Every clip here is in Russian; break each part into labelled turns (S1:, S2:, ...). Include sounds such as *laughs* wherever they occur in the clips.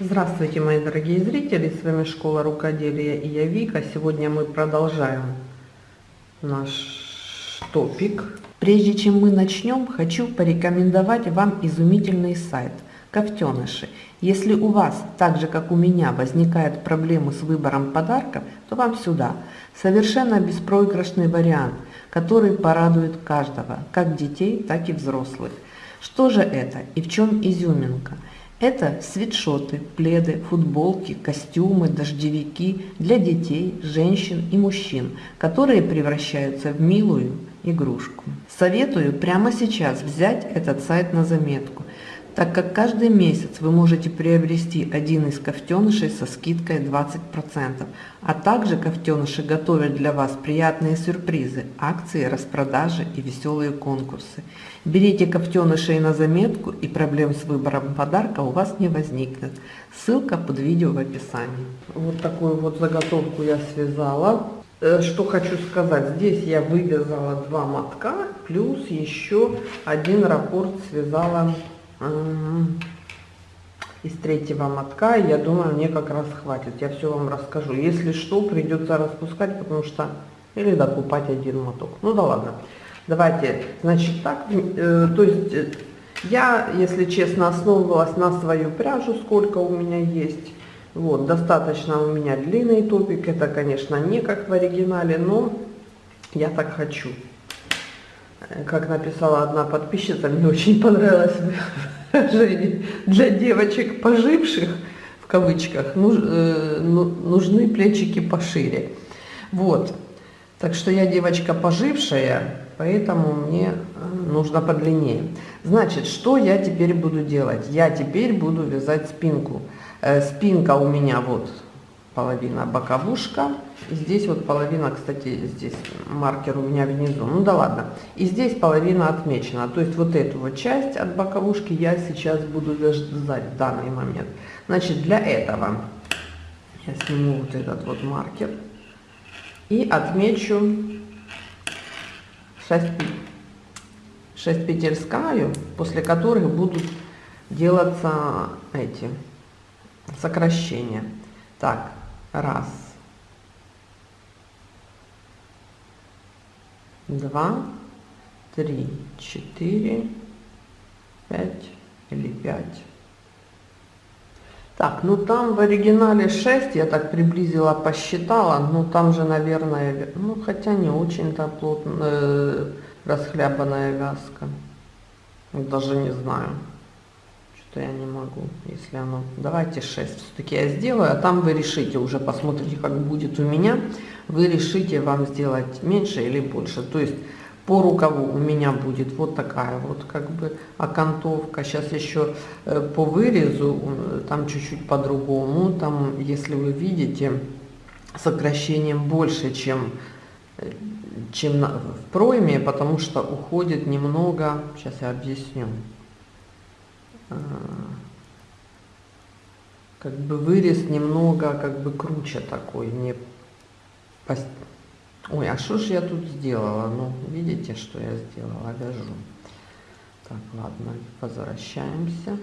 S1: Здравствуйте, мои дорогие зрители! С вами Школа Рукоделия и я Вика. Сегодня мы продолжаем наш топик. Прежде чем мы начнем, хочу порекомендовать вам изумительный сайт Кофтеныши. Если у вас, так же как у меня, возникают проблемы с выбором подарков, то вам сюда. Совершенно беспроигрышный вариант, который порадует каждого, как детей, так и взрослых. Что же это и в чем изюминка? Это свитшоты, пледы, футболки, костюмы, дождевики для детей, женщин и мужчин, которые превращаются в милую игрушку. Советую прямо сейчас взять этот сайт на заметку так как каждый месяц вы можете приобрести один из кофтенышей со скидкой 20%, а также кофтеныши готовят для вас приятные сюрпризы, акции, распродажи и веселые конкурсы. Берите кофтенышей на заметку и проблем с выбором подарка у вас не возникнет. Ссылка под видео в описании. Вот такую вот заготовку я связала. Э, что хочу сказать, здесь я вывязала два мотка, плюс еще один раппорт связала из третьего мотка. Я думаю, мне как раз хватит. Я все вам расскажу. Если что, придется распускать, потому что... Или докупать один моток. Ну да ладно. Давайте, значит, так. Э, то есть, э, я, если честно, основывалась на свою пряжу, сколько у меня есть. Вот, достаточно у меня длинный топик. Это, конечно, не как в оригинале, но я так хочу. Как написала одна подписчица, мне очень понравилось. Для девочек поживших, в кавычках, нуж, э, ну, нужны плечики пошире. Вот. Так что я девочка пожившая, поэтому мне э, нужно подлиннее. Значит, что я теперь буду делать? Я теперь буду вязать спинку. Э, спинка у меня вот половина боковушка. Здесь вот половина, кстати, здесь маркер у меня внизу. Ну да ладно. И здесь половина отмечена. То есть вот эту вот часть от боковушки я сейчас буду вязать в данный момент. Значит, для этого я сниму вот этот вот маркер и отмечу 6, 6 петель с после которых будут делаться эти сокращения. Так, Раз. Два. Три. Четыре. Пять. Или пять. Так, ну там в оригинале 6, я так приблизила, посчитала, ну там же, наверное, ну хотя не очень-то плотно, э, расхлябанная вязка. Даже не знаю что я не могу, если оно... Давайте 6 все-таки я сделаю, а там вы решите, уже посмотрите, как будет у меня. Вы решите, вам сделать меньше или больше. То есть по рукаву у меня будет вот такая вот как бы окантовка. Сейчас еще э, по вырезу, э, там чуть-чуть по-другому. Там, если вы видите, сокращением больше, чем э, чем в пройме, потому что уходит немного, сейчас я объясню, как бы вырез немного как бы круче такой, не пост... Ой, а что же я тут сделала? Ну, видите, что я сделала? Вяжу. Так, ладно, возвращаемся.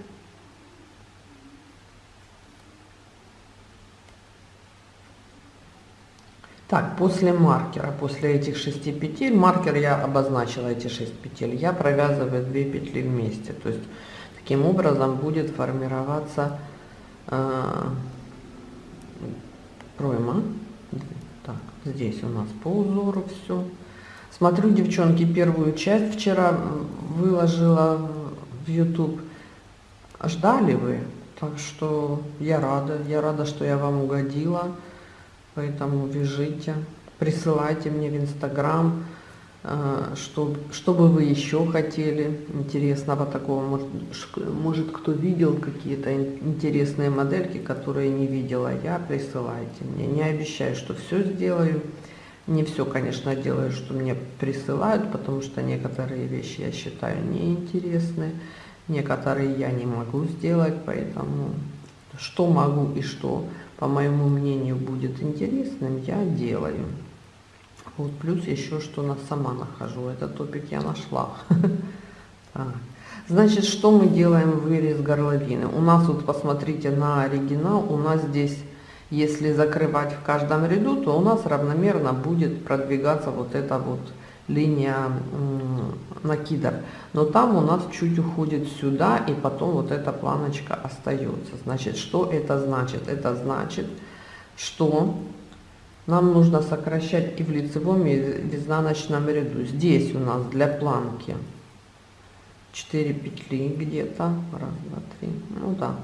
S1: Так, после маркера, после этих шести петель, маркер я обозначила эти шесть петель, я провязываю две петли вместе. То есть Таким образом будет формироваться э, пройма. Так, здесь у нас по узору все. Смотрю, девчонки, первую часть вчера выложила в YouTube. Ждали вы? Так что я рада. Я рада, что я вам угодила. Поэтому вяжите, присылайте мне в Инстаграм. А, что, что бы вы еще хотели интересного такого? Может, может кто видел какие-то интересные модельки, которые не видела я, присылайте мне. Не обещаю, что все сделаю. Не все, конечно, делаю, что мне присылают, потому что некоторые вещи я считаю неинтересны, некоторые я не могу сделать, поэтому что могу и что, по моему мнению, будет интересным, я делаю. Вот плюс еще что на сама нахожу. Этот топик я нашла. *laughs* Значит, что мы делаем вырез горловины? У нас вот, посмотрите на оригинал, у нас здесь, если закрывать в каждом ряду, то у нас равномерно будет продвигаться вот эта вот линия накидов. Но там у нас чуть уходит сюда, и потом вот эта планочка остается. Значит, что это значит? Это значит, что нам нужно сокращать и в лицевом, и в изнаночном ряду. Здесь у нас для планки 4 петли где-то. Раз, два, три. Ну да.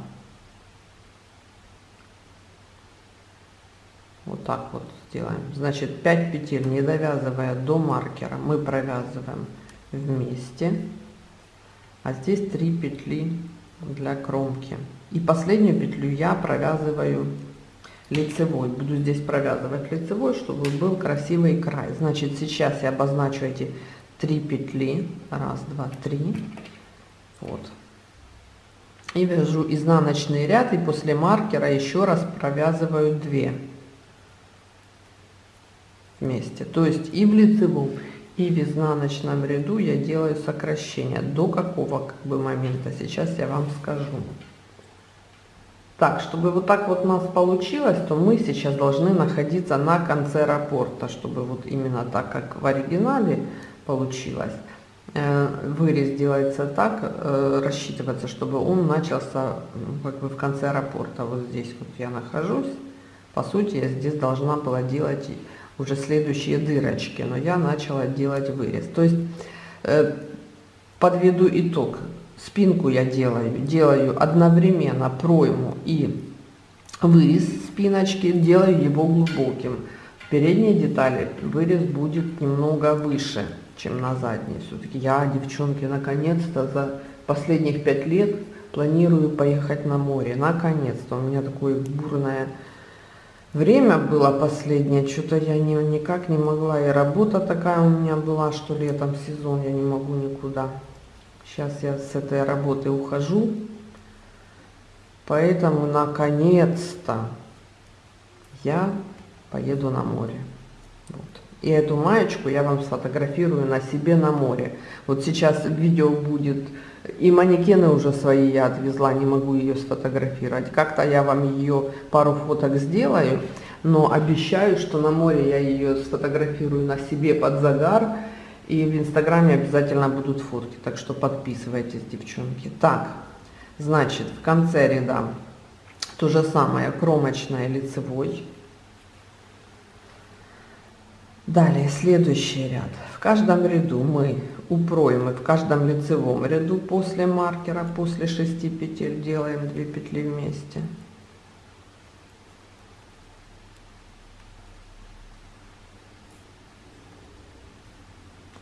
S1: Вот так вот сделаем. Значит, 5 петель, не довязывая до маркера, мы провязываем вместе. А здесь 3 петли для кромки. И последнюю петлю я провязываю лицевой. Буду здесь провязывать лицевой, чтобы был красивый край. Значит, сейчас я обозначу эти 3 петли. Раз, два, три. Вот. И вяжу изнаночный ряд и после маркера еще раз провязываю 2 вместе. То есть и в лицевом, и в изнаночном ряду я делаю сокращение. До какого как бы момента, сейчас я вам скажу. Так, чтобы вот так вот у нас получилось, то мы сейчас должны находиться на конце раппорта, чтобы вот именно так, как в оригинале получилось. Э, вырез делается так, э, рассчитывается, чтобы он начался как бы в конце раппорта. Вот здесь вот я нахожусь. По сути, я здесь должна была делать уже следующие дырочки, но я начала делать вырез. То есть э, подведу итог. Спинку я делаю, делаю одновременно пройму и вырез спиночки, делаю его глубоким. В передней детали вырез будет немного выше, чем на задней. Все-таки я, девчонки, наконец-то за последних пять лет планирую поехать на море. Наконец-то у меня такое бурное Время было последнее, что-то я не, никак не могла, и работа такая у меня была, что летом сезон я не могу никуда. Сейчас я с этой работы ухожу, поэтому наконец-то я поеду на море. Вот. И эту маечку я вам сфотографирую на себе на море. Вот сейчас видео будет и манекены уже свои я отвезла, не могу ее сфотографировать. Как-то я вам ее пару фоток сделаю, но обещаю, что на море я ее сфотографирую на себе под загар. И в инстаграме обязательно будут фотки, так что подписывайтесь, девчонки. Так, значит, в конце ряда то же самое, кромочная лицевой. Далее, следующий ряд. В каждом ряду мы у проймы в каждом лицевом ряду после маркера, после 6 петель делаем 2 петли вместе.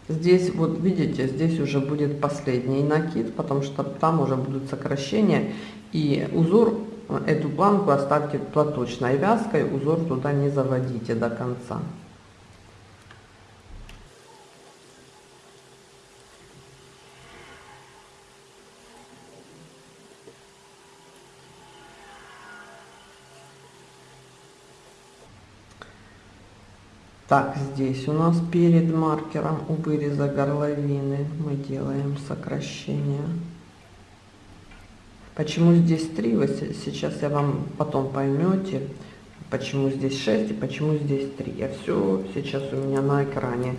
S1: Здесь, вот видите, здесь уже будет последний накид, потому что там уже будут сокращения. И узор, эту планку оставьте платочной вязкой, узор туда не заводите до конца. Так, здесь у нас перед маркером у выреза горловины мы делаем сокращение. Почему здесь 3, вы сейчас я вам потом поймете, почему здесь 6 и почему здесь 3. Я все сейчас у меня на экране.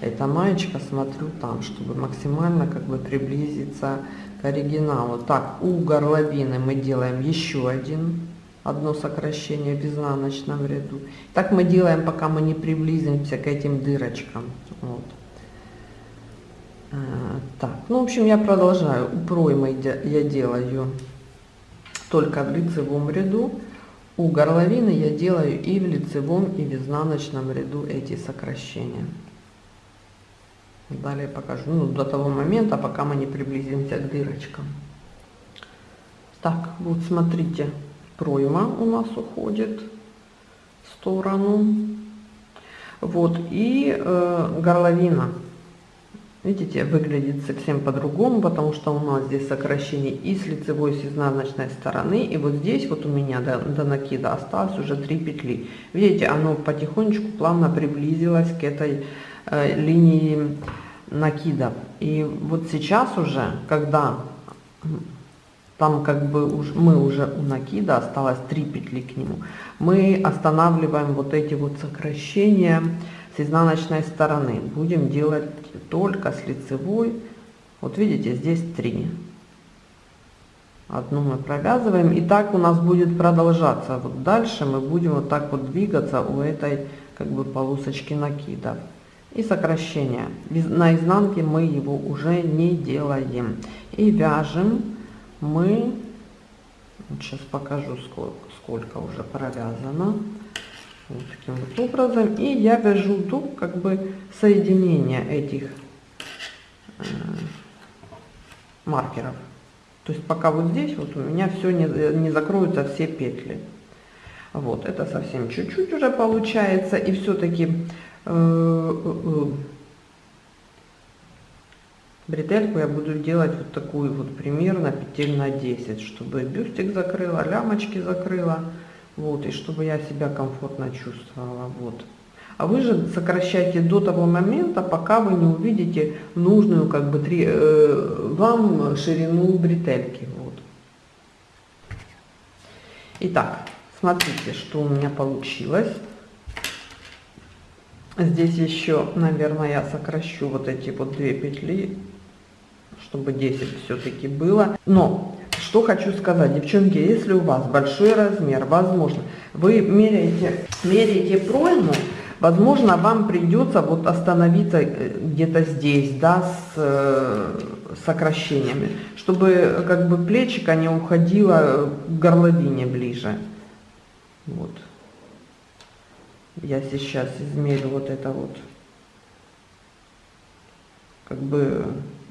S1: Эта маечка смотрю там, чтобы максимально как бы приблизиться к оригиналу. Так, у горловины мы делаем еще один одно сокращение в изнаночном ряду. Так мы делаем, пока мы не приблизимся к этим дырочкам. Вот. А, так, ну, в общем, я продолжаю. Проймы я делаю только в лицевом ряду. У горловины я делаю и в лицевом, и в изнаночном ряду эти сокращения. Далее покажу. Ну, до того момента, пока мы не приблизимся к дырочкам. Так, вот смотрите пройма у нас уходит в сторону. Вот, и э, горловина. Видите, выглядит совсем по-другому, потому что у нас здесь сокращение и с лицевой, и с изнаночной стороны. И вот здесь вот у меня до, до накида осталось уже 3 петли. Видите, оно потихонечку плавно приблизилось к этой э, линии накидов. И вот сейчас уже, когда там как бы уж, мы уже у накида, осталось 3 петли к нему, мы останавливаем вот эти вот сокращения с изнаночной стороны. Будем делать только с лицевой. Вот видите, здесь 3. Одну мы провязываем. И так у нас будет продолжаться. Вот дальше мы будем вот так вот двигаться у этой как бы полосочки накида. И сокращение. На изнанке мы его уже не делаем. И вяжем мы, сейчас покажу сколько, сколько уже провязано. Вот таким вот образом. И я вяжу до как бы соединения этих э, маркеров. То есть пока вот здесь вот у меня все не, не закроются все петли. Вот, это совсем чуть-чуть уже получается. И все-таки э, э, э, бретельку я буду делать вот такую вот примерно петель на 10, чтобы бюстик закрыла, лямочки закрыла. Вот, и чтобы я себя комфортно чувствовала. Вот. А вы же сокращайте до того момента, пока вы не увидите нужную как бы три, э, вам ширину бретельки. Вот. Итак, смотрите, что у меня получилось. Здесь еще, наверное, я сокращу вот эти вот две петли, чтобы 10 все-таки было. Но что хочу сказать, девчонки, если у вас большой размер, возможно, вы меряете, меряете пройму, возможно, вам придется вот остановиться э, где-то здесь, да, с э, сокращениями, чтобы как бы плечика не уходило к горловине ближе. Вот. Я сейчас измерю вот это вот, как бы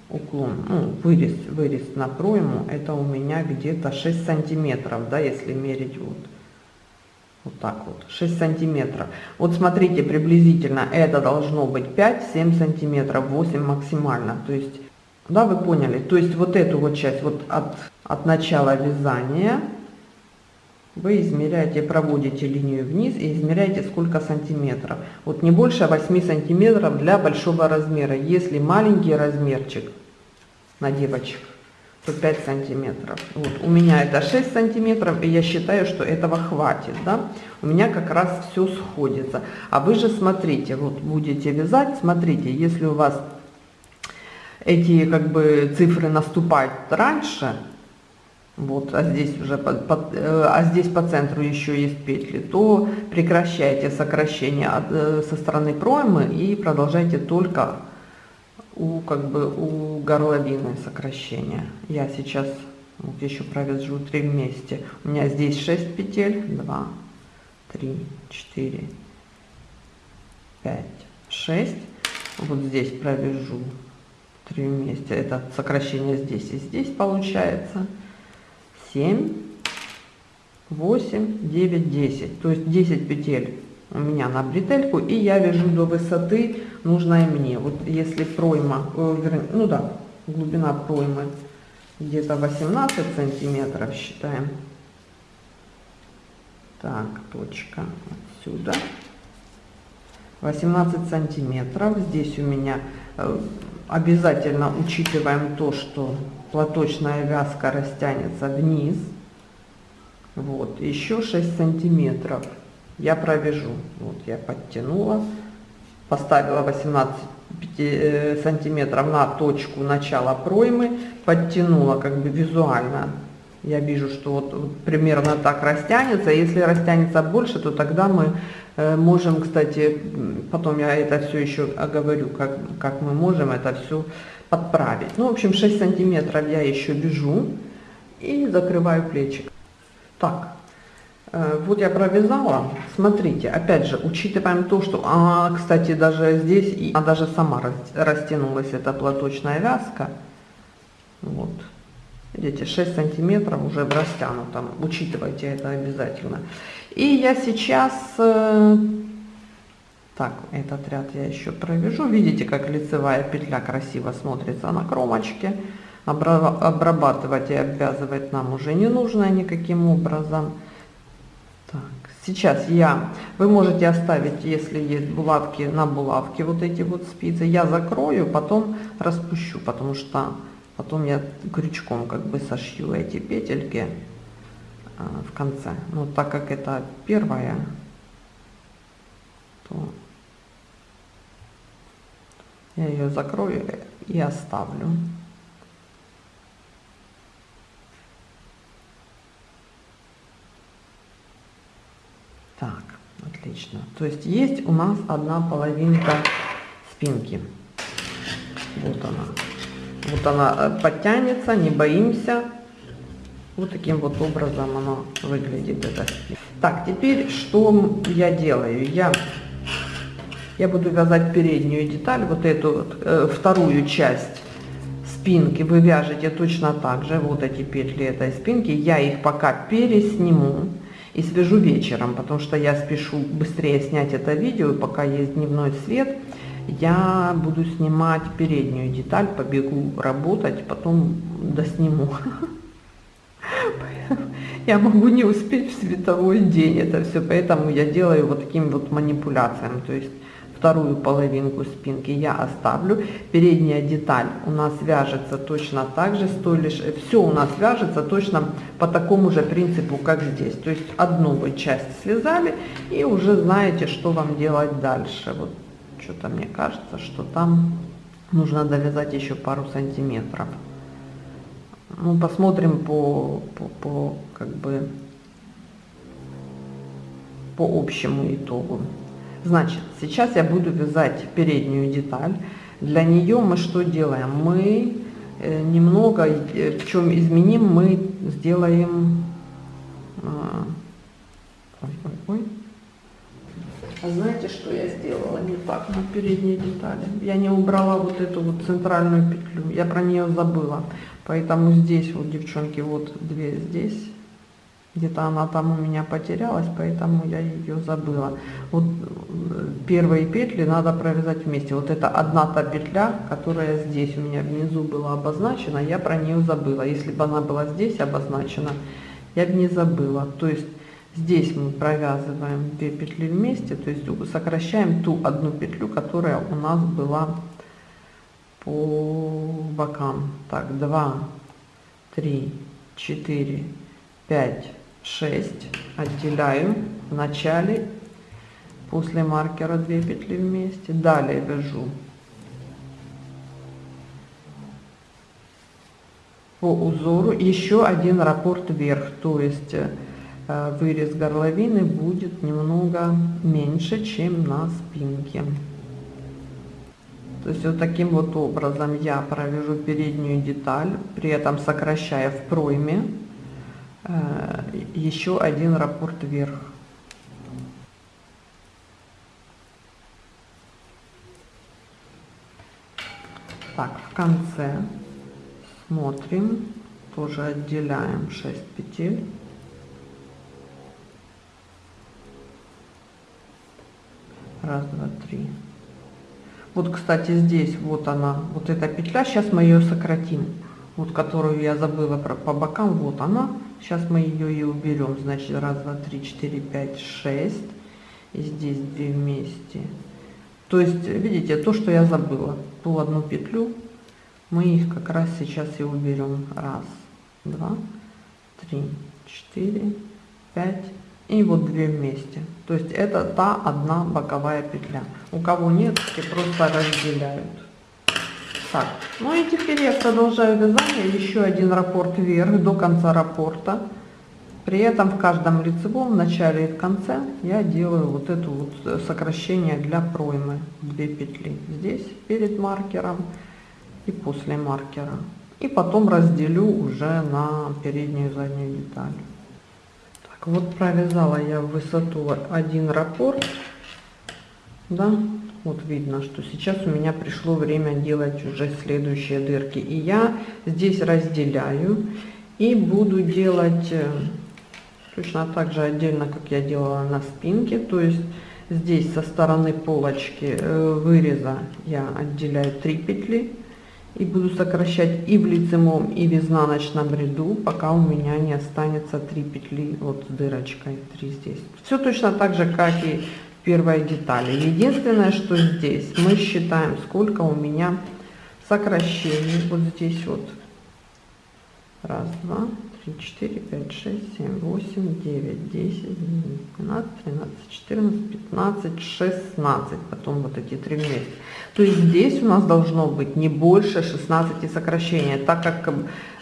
S1: уклон, ну, вырез, вырез на пройму, это у меня где-то 6 сантиметров, да, если мерить вот, вот так вот, 6 сантиметров. Вот смотрите, приблизительно это должно быть 5-7 сантиметров, 8 максимально, то есть, да, вы поняли, то есть вот эту вот часть, вот от, от начала вязания, вы измеряете, проводите линию вниз и измеряете сколько сантиметров. Вот не больше 8 сантиметров для большого размера. Если маленький размерчик на девочек, то 5 сантиметров. Вот, у меня это 6 сантиметров, и я считаю, что этого хватит. Да? У меня как раз все сходится. А вы же смотрите, вот будете вязать, смотрите, если у вас эти как бы цифры наступают раньше, вот, а здесь уже по, по, э, а здесь по центру еще есть петли, то прекращайте сокращение от, э, со стороны проймы и продолжайте только у как бы у горловины сокращения. Я сейчас вот еще провяжу три вместе. У меня здесь 6 петель, 2, 3, 4, 5, 6. Вот здесь провяжу три вместе. Это сокращение здесь и здесь получается. 7, 8, 9, 10. То есть 10 петель у меня на бретельку, и я вяжу до высоты нужной мне. Вот если пройма, э, ну да, глубина проймы где-то 18 сантиметров считаем. Так, точка отсюда. 18 сантиметров. Здесь у меня э, обязательно учитываем то, что платочная вязка растянется вниз. Вот, еще 6 сантиметров я провяжу. Вот я подтянула, поставила 18 э, сантиметров на точку начала проймы, подтянула как бы визуально. Я вижу, что вот, примерно так растянется. Если растянется больше, то тогда мы э, можем, кстати, потом я это все еще оговорю, как, как мы можем это все подправить. Ну, в общем, 6 сантиметров я еще вяжу и закрываю плечик. Так, э, вот я провязала. Смотрите, опять же, учитываем то, что, а, кстати, даже здесь, и, а даже сама растянулась эта платочная вязка. Вот. Видите, 6 сантиметров уже в растянутом. Учитывайте это обязательно. И я сейчас э, так, этот ряд я еще провяжу. Видите, как лицевая петля красиво смотрится на кромочке. Обрабатывать и обвязывать нам уже не нужно никаким образом. Так, сейчас я, вы можете оставить, если есть булавки, на булавке вот эти вот спицы. Я закрою, потом распущу, потому что потом я крючком как бы сошью эти петельки а, в конце. Но так как это первая, то я ее закрою и оставлю. Так, отлично. То есть есть у нас одна половинка спинки. Вот она. Вот она э, подтянется, не боимся. Вот таким вот образом оно выглядит. Это. Так, теперь что я делаю? Я, я буду вязать переднюю деталь, вот эту вот, э, вторую часть спинки вы вяжете точно так же. Вот эти петли этой спинки. Я их пока пересниму и свяжу вечером, потому что я спешу быстрее снять это видео, пока есть дневной свет, я буду снимать переднюю деталь, побегу работать, потом досниму. Я могу не успеть в световой день это все, поэтому я делаю вот таким вот манипуляциям, то есть вторую половинку спинки я оставлю. Передняя деталь у нас вяжется точно так же, с лишь, все у нас вяжется точно по такому же принципу, как здесь. То есть одну вы часть связали и уже знаете, что вам делать дальше. Вот что-то мне кажется, что там нужно довязать еще пару сантиметров. Ну, посмотрим по, по, по как бы по общему итогу. Значит, сейчас я буду вязать переднюю деталь. Для нее мы что делаем? Мы э, немного, э, в чем изменим, мы сделаем... А, ой, ой, ой. А знаете, что я сделала не так на передней детали? Я не убрала вот эту вот центральную петлю, я про нее забыла. Поэтому здесь вот, девчонки, вот две здесь где-то она там у меня потерялась, поэтому я ее забыла. Вот э, первые петли надо провязать вместе. Вот это одна та петля, которая здесь у меня внизу была обозначена, я про нее забыла. Если бы она была здесь обозначена, я бы не забыла. То есть здесь мы провязываем две петли вместе, то есть сокращаем ту одну петлю, которая у нас была по бокам. Так, 2, 3, 4, 5, 6 отделяю в начале после маркера 2 петли вместе. Далее вяжу по узору. Еще один раппорт вверх то есть э, вырез горловины будет немного меньше чем на спинке то есть вот таким вот образом я провяжу переднюю деталь при этом сокращая в пройме Э, еще один раппорт вверх. Так, в конце смотрим, тоже отделяем 6 петель. Раз, два, три. Вот, кстати, здесь вот она, вот эта петля. Сейчас мы ее сократим. Вот, которую я забыла про, по бокам, вот она. Сейчас мы ее и уберем. Значит, раз, два, три, четыре, пять, шесть. И здесь две вместе. То есть, видите, то, что я забыла, ту одну петлю, мы их как раз сейчас и уберем. Раз, два, три, четыре, пять. И вот две вместе. То есть это та одна боковая петля. У кого нет, те просто разделяют. Так, ну и теперь я продолжаю вязание, еще один раппорт вверх до конца раппорта. При этом в каждом лицевом, в начале и в конце я делаю вот это вот сокращение для проймы. Две петли здесь перед маркером и после маркера. И потом разделю уже на переднюю и заднюю деталь. Вот провязала я в высоту один раппорт. Да, вот видно, что сейчас у меня пришло время делать уже следующие дырки. И я здесь разделяю и буду делать э, точно так же отдельно, как я делала на спинке. То есть здесь со стороны полочки э, выреза я отделяю 3 петли. И буду сокращать и в лицевом, и в изнаночном ряду, пока у меня не останется 3 петли вот с дырочкой 3 здесь. Все точно так же, как и в детали. Единственное, что здесь мы считаем, сколько у меня сокращений. Вот здесь вот. Раз, два, три, четыре, пять, шесть, семь, восемь, девять, десять, двенадцать, тринадцать, четырнадцать, пятнадцать, шестнадцать. Потом вот эти три вместе. То есть здесь у нас должно быть не больше 16 сокращений, так как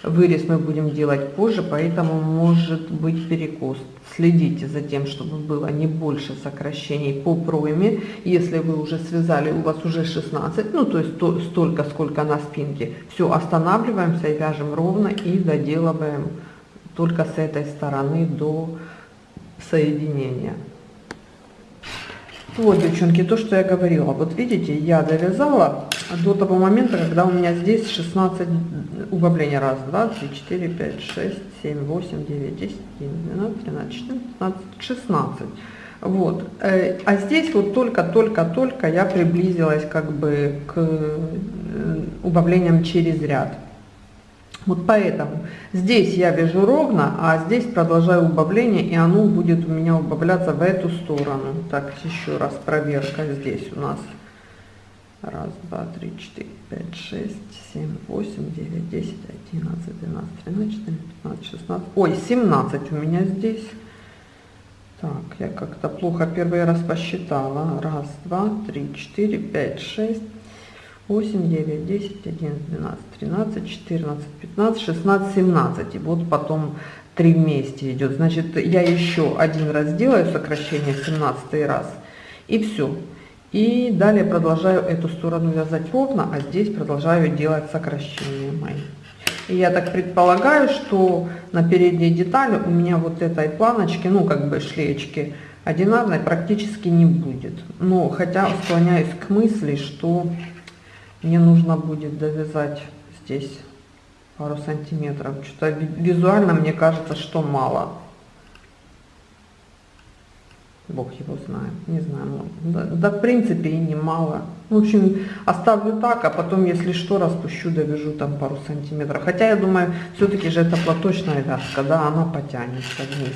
S1: вырез мы будем делать позже, поэтому может быть перекос. Следите за тем, чтобы было не больше сокращений по пройме. Если вы уже связали, у вас уже 16, ну то есть то, столько, сколько на спинке, все, останавливаемся и вяжем ровно и доделываем только с этой стороны до соединения. Вот, девчонки, то, что я говорила. Вот видите, я довязала до того момента, когда у меня здесь 16 убавления. Раз, два, три, четыре, пять, шесть, семь, восемь, девять, десять, двенадцать, тринадцать, четырнадцать, пятнадцать, шестнадцать. Вот. Э, а здесь вот только-только-только я приблизилась как бы к э, убавлениям через ряд. Вот поэтому здесь я вяжу ровно, а здесь продолжаю убавление, и оно будет у меня убавляться в эту сторону. Так, еще раз проверка здесь у нас. Раз, два, три, четыре, пять, шесть, семь, восемь, девять, десять, одиннадцать, двенадцать, тринадцать, четырнадцать, пятнадцать, шестнадцать. Ой, семнадцать у меня здесь. Так, я как-то плохо первый раз посчитала. Раз, два, три, четыре, пять, шесть, 8, 9, 10, 11, 12, 13, 14, 15, 16, 17. И вот потом 3 вместе идет. Значит, я еще один раз делаю сокращение в 17 раз. И все. И далее продолжаю эту сторону вязать ровно, а здесь продолжаю делать сокращения мои. И я так предполагаю, что на передней детали у меня вот этой планочки, ну как бы шлеечки, одинарной практически не будет. Но хотя склоняюсь к мысли, что мне нужно будет довязать здесь пару сантиметров. Что-то визуально мне кажется, что мало. Бог его знает, не знаю. Ну, да, да в принципе и не мало. В общем, оставлю так, а потом, если что, распущу, довяжу там пару сантиметров. Хотя я думаю, все-таки же это платочная вязка, да, она потянется вниз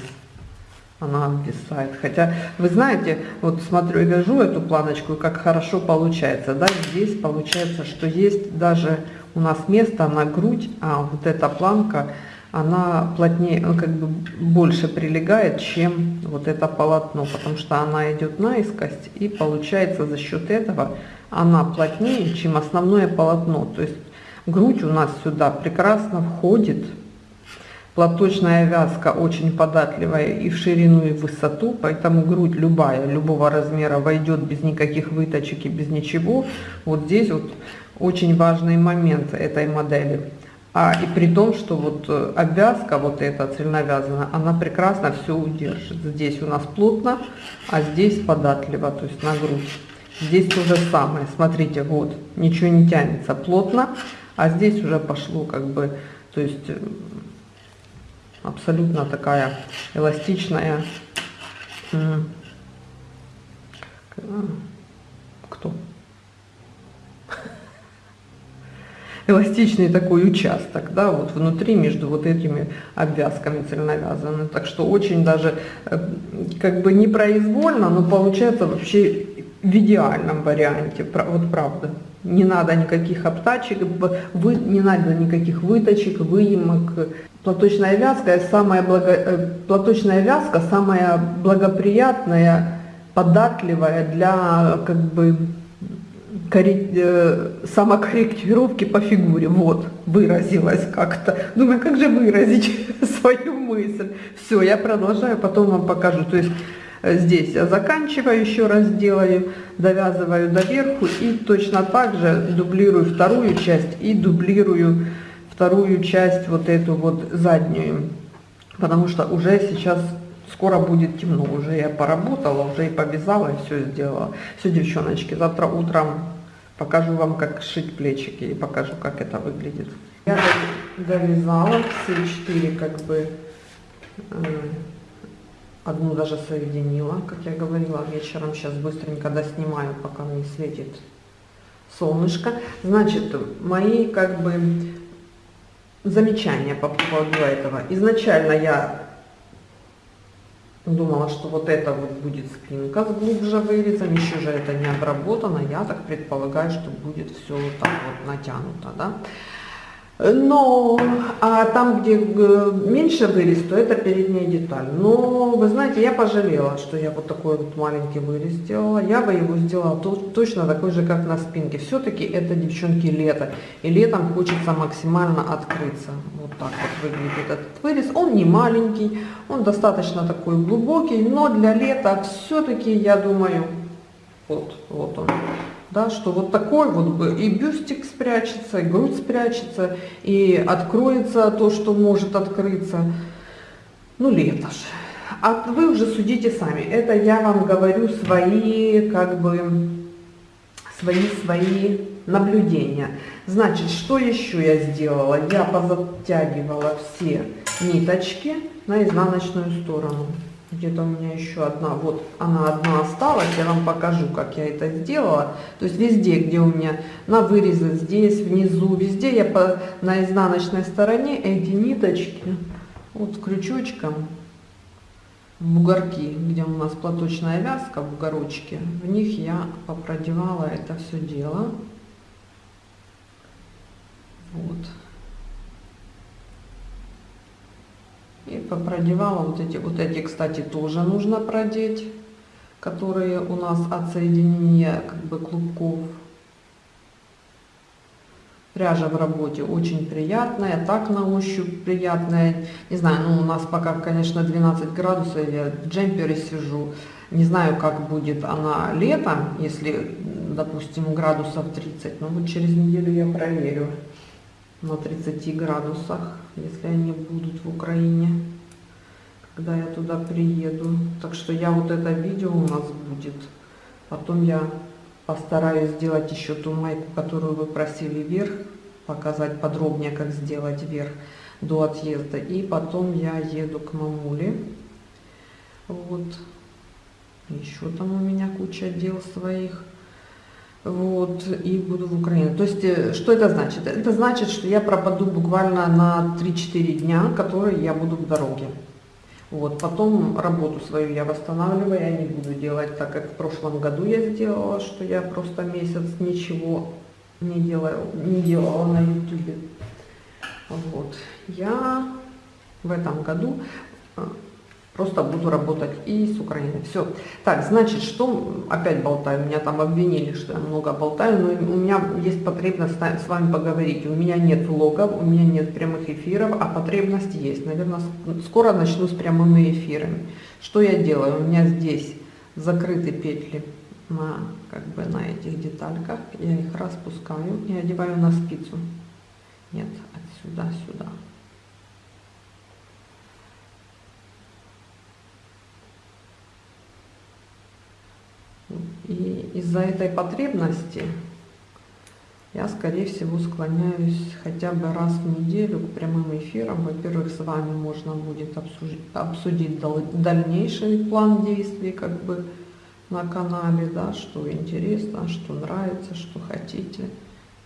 S1: она обвисает. Хотя, вы знаете, вот смотрю и вяжу эту планочку, как хорошо получается. Да, здесь получается, что есть даже у нас место на грудь, а вот эта планка, она плотнее, ну, как бы больше прилегает, чем вот это полотно, потому что она идет наискось, и получается за счет этого она плотнее, чем основное полотно. То есть грудь у нас сюда прекрасно входит, Платочная вязка очень податливая и в ширину, и в высоту, поэтому грудь любая, любого размера войдет без никаких выточек и без ничего. Вот здесь вот очень важный момент этой модели. А и при том, что вот э, обвязка вот эта цельновязанная, она прекрасно все удержит. Здесь у нас плотно, а здесь податливо, то есть на грудь. Здесь то же самое, смотрите, вот, ничего не тянется плотно, а здесь уже пошло как бы, то есть э, абсолютно такая эластичная. Кто? эластичный такой участок, да, вот внутри между вот этими обвязками цельновязанными. Так что очень даже э, как бы непроизвольно, но получается вообще в идеальном варианте, вот правда. Не надо никаких обтачек, вы, не надо никаких выточек, выемок, платочная вязка самая благо, э, платочная вязка самая благоприятная, податливая для как бы э, самокорректировки по фигуре. Вот, выразилась как-то. Думаю, как же выразить *laughs* свою мысль? Все, я продолжаю, потом вам покажу. То есть здесь я заканчиваю, еще раз делаю, довязываю доверху и точно так же дублирую вторую часть и дублирую вторую часть, вот эту вот заднюю, потому что уже сейчас скоро будет темно, уже я поработала, уже и повязала, и все сделала. Все, девчоночки, завтра утром покажу вам, как шить плечики и покажу, как это выглядит. Я довязала все четыре, как бы, э, одну даже соединила, как я говорила вечером, сейчас быстренько доснимаю, пока мне светит солнышко. Значит, мои как бы замечания по поводу этого. Изначально я думала, что вот это вот будет спинка с глубже вырезом, еще же это не обработано, я так предполагаю, что будет все вот так вот натянуто, да. Но а там, где э, меньше вырез, то это передняя деталь. Но, вы знаете, я пожалела, что я вот такой вот маленький вырез сделала. Я бы его сделала точно такой же, как на спинке. Все-таки это, девчонки, лето. И летом хочется максимально открыться. Вот так вот выглядит этот вырез. Он не маленький, он достаточно такой глубокий, но для лета все-таки, я думаю, вот, вот он да, что вот такой вот и бюстик спрячется, и грудь спрячется, и откроется то, что может открыться. Ну, лето же. А вы уже судите сами. Это я вам говорю свои, как бы, свои, свои наблюдения. Значит, что еще я сделала? Я позатягивала все ниточки на изнаночную сторону где-то у меня еще одна, вот она одна осталась, я вам покажу, как я это сделала. То есть везде, где у меня на вырезы, здесь, внизу, везде я по, на изнаночной стороне эти ниточки, вот крючочком, бугорки, где у нас платочная вязка, в бугорочке, в них я попродевала это все дело. Вот. И попродевала вот эти, вот эти, кстати, тоже нужно продеть, которые у нас от соединения как бы клубков. Пряжа в работе очень приятная, так на ощупь приятная. Не знаю, ну у нас пока, конечно, 12 градусов, я в джемпере сижу. Не знаю, как будет она летом, если, допустим, градусов 30. Но вот через неделю я проверю на 30 градусах, если они будут в Украине, когда я туда приеду. Так что я вот это видео у нас будет. Потом я постараюсь сделать еще ту майку, которую вы просили вверх, показать подробнее, как сделать вверх до отъезда. И потом я еду к мамуле. Вот. Еще там у меня куча дел своих вот, и буду в Украине. То есть, э, что это значит? Это значит, что я пропаду буквально на 3-4 дня, которые я буду в дороге. Вот, потом работу свою я восстанавливаю, я не буду делать так, как в прошлом году я сделала, что я просто месяц ничего не делала, не делала на ютубе. Вот, я в этом году э, Просто буду работать и с Украиной. Все. Так, значит, что опять болтаю? Меня там обвинили, что я много болтаю, но у меня есть потребность с вами поговорить. У меня нет влогов, у меня нет прямых эфиров, а потребность есть. Наверное, скоро начну с прямыми эфирами. Что я делаю? У меня здесь закрыты петли на, как бы, на этих детальках. Я их распускаю и одеваю на спицу. Нет, отсюда сюда. И из-за этой потребности я, скорее всего, склоняюсь хотя бы раз в неделю к прямым эфирам. Во-первых, с вами можно будет обсудить, дальнейший план действий как бы на канале, да, что интересно, что нравится, что хотите.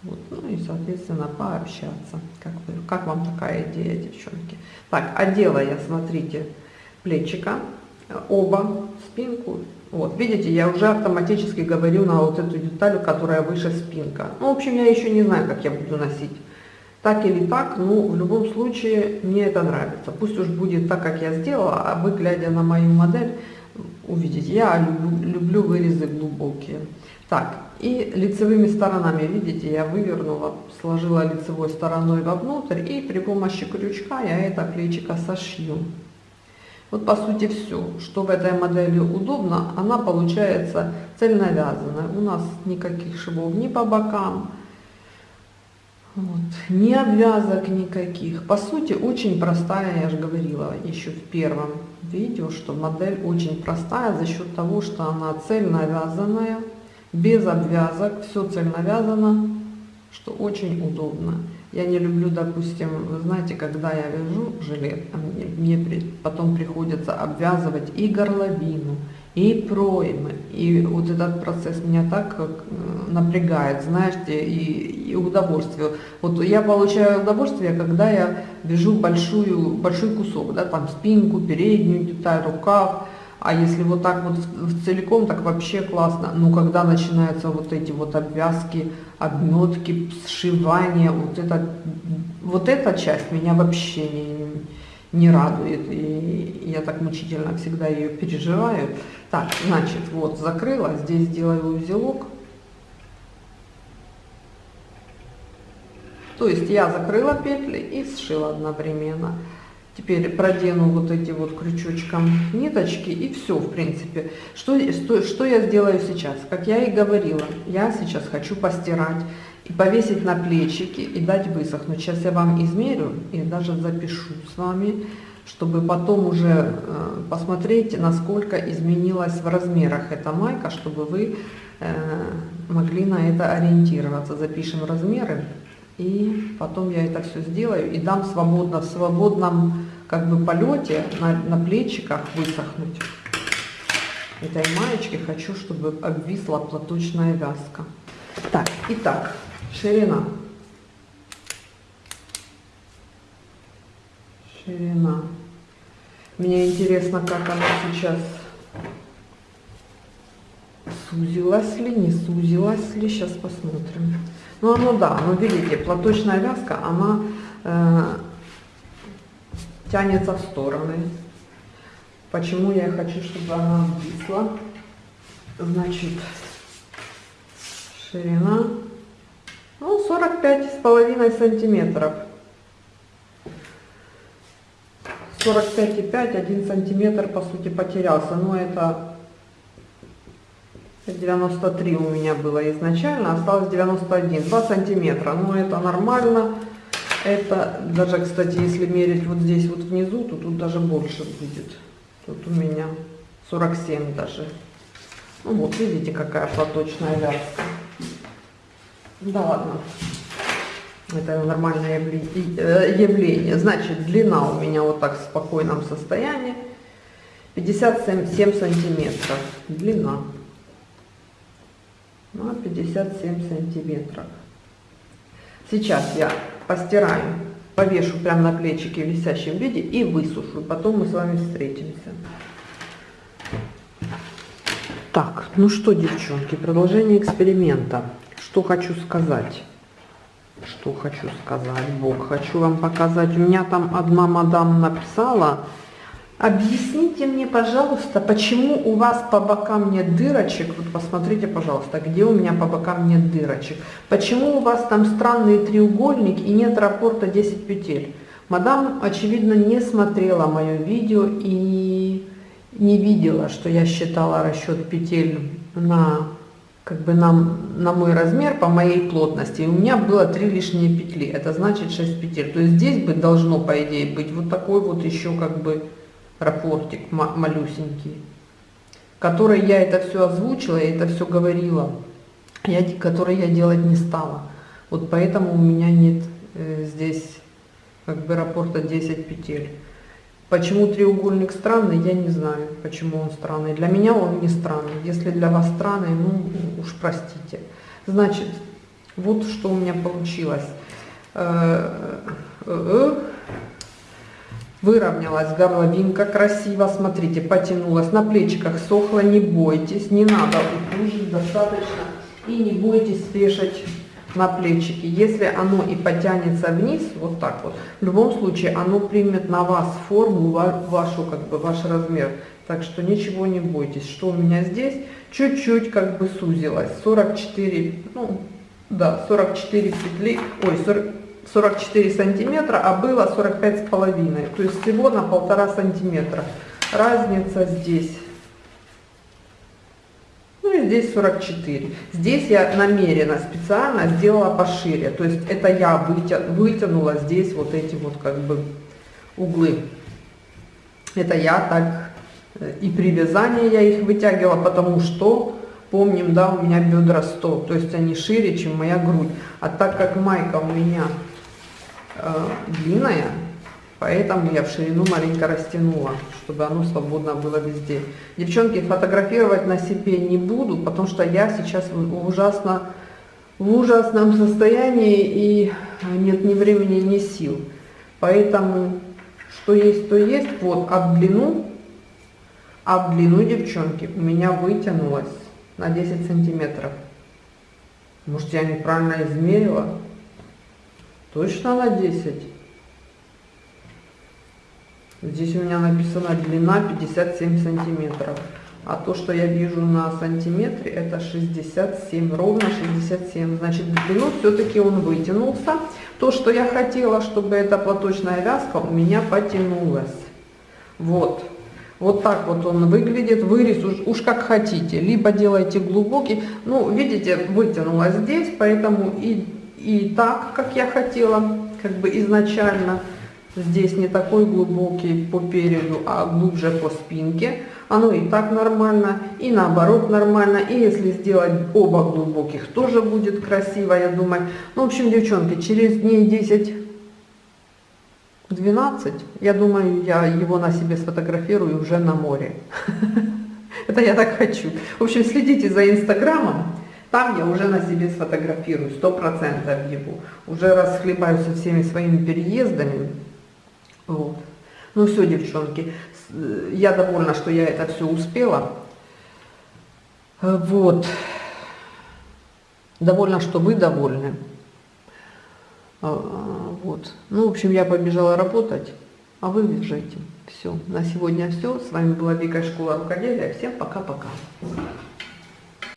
S1: Вот, ну и, соответственно, пообщаться. Как, вы, как вам такая идея, девчонки? Так, одела я, смотрите, плечика, оба, спинку вот, видите, я уже автоматически говорю на вот эту деталь, которая выше спинка. Ну, в общем, я еще не знаю, как я буду носить. Так или так, ну, в любом случае, мне это нравится. Пусть уж будет так, как я сделала, а вы, глядя на мою модель, увидите, я люблю, люблю вырезы глубокие. Так, и лицевыми сторонами, видите, я вывернула, сложила лицевой стороной вовнутрь, и при помощи крючка я это плечико сошью. Вот по сути все, что в этой модели удобно, она получается цельно вязаная. У нас никаких швов ни по бокам, вот, ни обвязок никаких. По сути очень простая, я же говорила еще в первом видео, что модель очень простая за счет того, что она цельно вязаная, без обвязок, все цельно вязано, что очень удобно. Я не люблю, допустим, вы знаете, когда я вяжу жилет, а мне, мне потом приходится обвязывать и горловину, и проймы. И вот этот процесс меня так как, напрягает, знаете, и, и удовольствие. Вот я получаю удовольствие, когда я вяжу большую, большой кусок, да, там спинку, переднюю деталь, рукав, а если вот так вот в целиком, так вообще классно. Но когда начинаются вот эти вот обвязки, обметки, сшивания, вот это, вот эта часть меня вообще не, не радует. И я так мучительно всегда ее переживаю. Так, значит, вот закрыла, здесь делаю узелок. То есть я закрыла петли и сшила одновременно. Теперь продену вот эти вот крючочком ниточки и все, в принципе. Что, что, что я сделаю сейчас? Как я и говорила, я сейчас хочу постирать и повесить на плечики и дать высохнуть. Сейчас я вам измерю и даже запишу с вами, чтобы потом уже э, посмотреть, насколько изменилась в размерах эта майка, чтобы вы э, могли на это ориентироваться. Запишем размеры. И потом я это все сделаю и дам свободно, в свободном как бы полете на, на плечиках высохнуть. Этой маечки хочу, чтобы обвисла платочная вязка. Так, итак, ширина. Ширина. Мне интересно, как она сейчас сузилась ли, не сузилась ли. Сейчас посмотрим. Ну, оно да, ну видите, платочная вязка, она э, тянется в стороны. Почему я хочу, чтобы она обвисла? Значит, ширина, ну, 45 с половиной сантиметров. 45,5, 1 сантиметр, по сути, потерялся. Но это 93 у меня было изначально, осталось 91, 2 сантиметра. Ну, это нормально. Это даже, кстати, если мерить вот здесь вот внизу, то тут даже больше будет. Тут у меня 47 даже. Ну вот, видите, какая платочная вязка. Да ладно. Это нормальное э, явление. Значит, длина у меня вот так в спокойном состоянии. 57 сантиметров. Длина на 57 сантиметров. Сейчас я постираю, повешу прямо на плечике в висящем виде и высушу. Потом мы с вами встретимся. Так, ну что, девчонки, продолжение эксперимента. Что хочу сказать? Что хочу сказать, Бог, хочу вам показать. У меня там одна мадам написала, Объясните мне, пожалуйста, почему у вас по бокам нет дырочек? Вот посмотрите, пожалуйста, где у меня по бокам нет дырочек. Почему у вас там странный треугольник и нет раппорта 10 петель? Мадам, очевидно, не смотрела мое видео и не видела, что я считала расчет петель на как бы на, на мой размер по моей плотности. У меня было 3 лишние петли, это значит 6 петель. То есть здесь бы должно, по идее, быть вот такой вот еще как бы рапортик малюсенький, который я это все озвучила, я это все говорила, я, который я делать не стала. Вот поэтому у меня нет э, здесь как бы рапорта 10 петель. Почему треугольник странный, я не знаю, почему он странный. Для меня он не странный. Если для вас странный, ну уж простите. Значит, вот что у меня получилось. Э, э, Выровнялась горловинка красиво, смотрите, потянулась, на плечиках сохла, не бойтесь, не надо утужить достаточно. И не бойтесь вешать на плечики. Если оно и потянется вниз, вот так вот, в любом случае оно примет на вас форму, вашу, как бы, ваш размер. Так что ничего не бойтесь. Что у меня здесь? Чуть-чуть как бы сузилось. 44, ну, да, 44 петли, ой, 40, 44 сантиметра, а было 45 с половиной. То есть всего на полтора сантиметра. Разница здесь. Ну и здесь 44. Здесь я намеренно, специально сделала пошире. То есть это я вытянула здесь вот эти вот как бы углы. Это я так э, и при вязании я их вытягивала, потому что помним, да, у меня бедра 100, то есть они шире, чем моя грудь. А так как майка у меня э, длинная, поэтому я в ширину маленько растянула, чтобы оно свободно было везде. Девчонки, фотографировать на себе не буду, потому что я сейчас ужасно в ужасном *laughs* состоянии и нет ни времени, ни сил. Поэтому, что есть, то есть. Вот, об длину, об длину, девчонки, у меня вытянулось на 10 сантиметров. Может, я неправильно измерила? Точно на 10? Здесь у меня написано длина 57 сантиметров. А то, что я вижу на сантиметре, это 67, ровно 67. Значит, длину все-таки он вытянулся. То, что я хотела, чтобы эта платочная вязка у меня потянулась. Вот. Вот так вот он выглядит. Вырез уж, уж как хотите. Либо делайте глубокий. Ну, видите, вытянулась здесь, поэтому и, и так, как я хотела, как бы изначально. Здесь не такой глубокий по переду, а глубже по спинке. Оно и так нормально, и наоборот нормально. И если сделать оба глубоких, тоже будет красиво, я думаю. Ну, в общем, девчонки, через дней 10-12, я думаю, я его на себе сфотографирую уже на море. *laughs* Это я так хочу. В общем, следите за инстаграмом. Там я уже на себе сфотографирую, сто процентов его. Уже расхлебаю со всеми своими переездами. Вот. Ну все, девчонки, я довольна, что я это все успела. Вот. Довольна, что вы довольны. А, вот. Ну, в общем, я побежала работать, а вы бежите. Все. На сегодня все. С вами была Вика Школа Рукоделия. Всем пока-пока.